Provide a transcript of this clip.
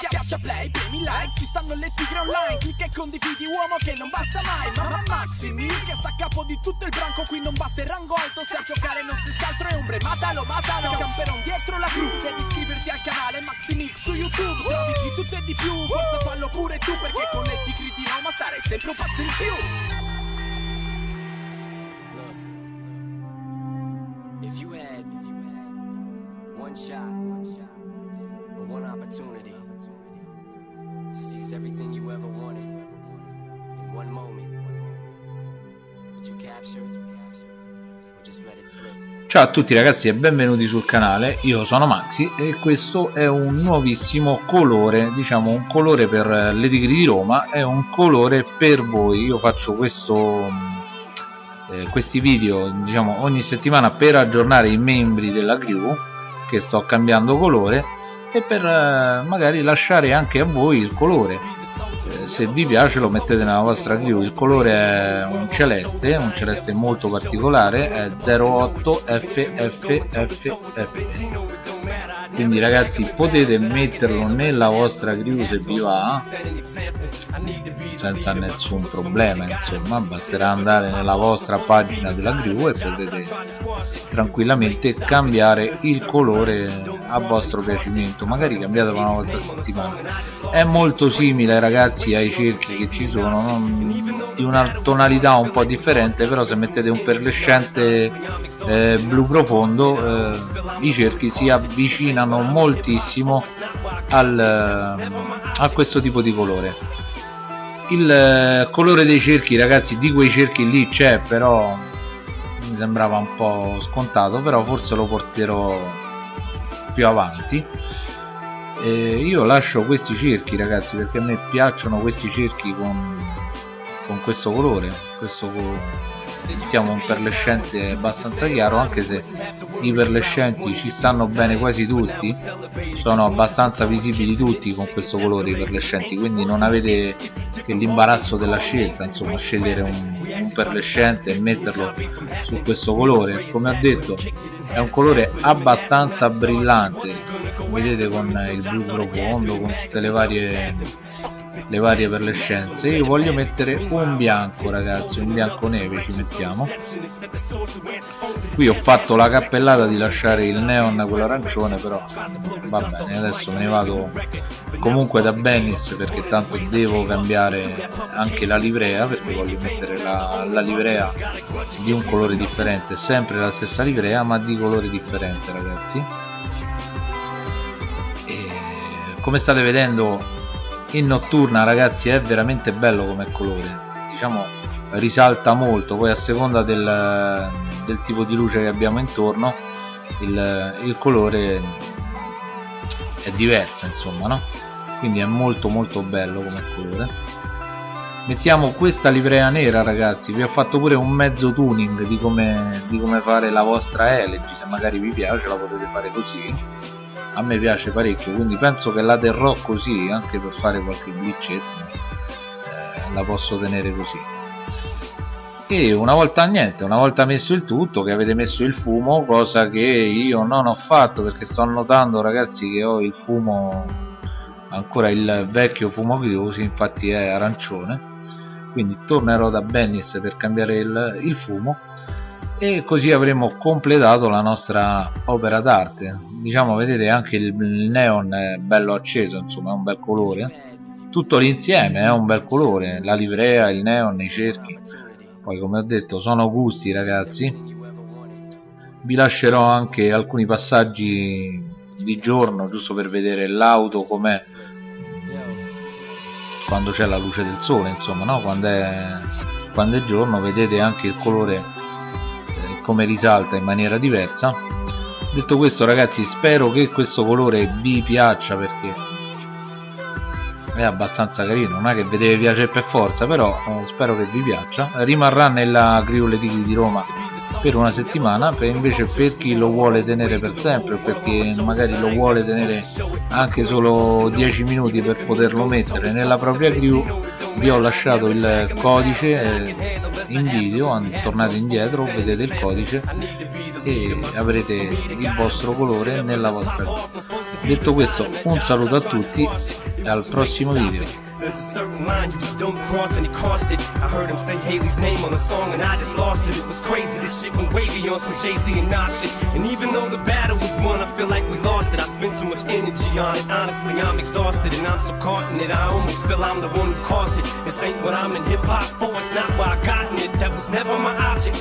Schiaccia play, premi like, ci stanno le tigre online. Clicca e condividi uomo che non basta mai. Mamma Maximi, che sta a capo di tutto il branco. Qui non basta il rango alto, se a giocare non si altro è ombre. Matalo, matalo, camperon dietro la crew Devi iscriverti al canale Maximix su YouTube. Trovi di tutto e di più, forza fallo pure tu Perché con le tigre di Roma starei sempre un passo in più. If you had one shot, one shot, or one opportunity seize everything you ever wanted in one moment, would you capture it? Ciao a tutti ragazzi e benvenuti sul canale, io sono Maxi e questo è un nuovissimo colore, diciamo un colore per le tigri di Roma, è un colore per voi, io faccio questo, eh, questi video diciamo ogni settimana per aggiornare i membri della crew che sto cambiando colore e per eh, magari lasciare anche a voi il colore. Eh, se vi piace lo mettete nella vostra crew il colore è un celeste un celeste molto particolare è 08 FFFF quindi ragazzi potete metterlo nella vostra crew se vi va senza nessun problema insomma. Basterà andare nella vostra pagina della crew e potete tranquillamente cambiare il colore a vostro piacimento magari cambiatelo una volta a settimana. È molto simile ragazzi ai cerchi che ci sono non, di una tonalità un po' differente però se mettete un perlescente eh, blu profondo eh, i cerchi si avvicinano moltissimo al, a questo tipo di colore. Il eh, colore dei cerchi ragazzi di quei cerchi lì c'è però mi sembrava un po' scontato però forse lo porterò più avanti. E io lascio questi cerchi ragazzi perché a me piacciono questi cerchi con, con questo colore questo mettiamo un perlescente abbastanza chiaro anche se i perlescenti ci stanno bene quasi tutti sono abbastanza visibili tutti con questo colore i perlescenti quindi non avete che l'imbarazzo della scelta insomma scegliere un, un perlescente e metterlo su questo colore. Come ho detto è un colore abbastanza brillante. Vedete con il blu profondo con tutte le varie le varie per le scienze. Io voglio mettere un bianco ragazzi un bianco neve ci mettiamo. Qui ho fatto la cappellata di lasciare il neon quello arancione però va bene adesso me ne vado comunque da Bennis perché tanto devo cambiare anche la livrea perché voglio mettere la, la livrea di un colore differente sempre la stessa livrea ma di colore differente ragazzi. Come state vedendo in notturna ragazzi è veramente bello come colore. Diciamo risalta molto. Poi a seconda del, del tipo di luce che abbiamo intorno il, il colore è diverso insomma no? Quindi è molto molto bello come colore. Mettiamo questa livrea nera ragazzi. Vi ho fatto pure un mezzo tuning di come, di come fare la vostra elegy. Se magari vi piace la potete fare così a me piace parecchio quindi penso che la terrò così anche per fare qualche glitchetto eh, la posso tenere così. E una volta niente una volta messo il tutto che avete messo il fumo cosa che io non ho fatto perché sto notando ragazzi che ho il fumo ancora il vecchio fumo chiuso infatti è arancione. Quindi tornerò da Bennis per cambiare il, il fumo e così avremo completato la nostra opera d'arte. Diciamo vedete anche il neon è bello acceso insomma è un bel colore. Tutto l'insieme è un bel colore la livrea, il neon, i cerchi. Poi come ho detto sono gusti ragazzi. Vi lascerò anche alcuni passaggi di giorno giusto per vedere l'auto com'è. Quando c'è la luce del sole insomma no? quando, è, quando è giorno vedete anche il colore come risalta in maniera diversa. Detto questo ragazzi spero che questo colore vi piaccia perché è abbastanza carino. Non è che vi deve piacere per forza però eh, spero che vi piaccia. Rimarrà nella crew Le Tigri di Roma per una settimana per invece per chi lo vuole tenere per sempre perché magari lo vuole tenere anche solo 10 minuti per poterlo mettere. Nella propria crew vi ho lasciato il codice eh, in video tornate indietro vedete il codice e avrete il vostro colore nella vostra crew. Detto questo un saluto a tutti e al prossimo video There's a certain line you just don't cross and he crossed it I heard him say Haley's name on the song and I just lost it. It was crazy, this shit went wavy on some Jay-Z and Nas shit. And even though the battle was won, I feel like we lost it. I spent so much energy on it, honestly I'm exhausted And I'm so caught in it, I almost feel I'm the one who caused it. This ain't what I'm in hip-hop for, it's not what I got in it. That was never my object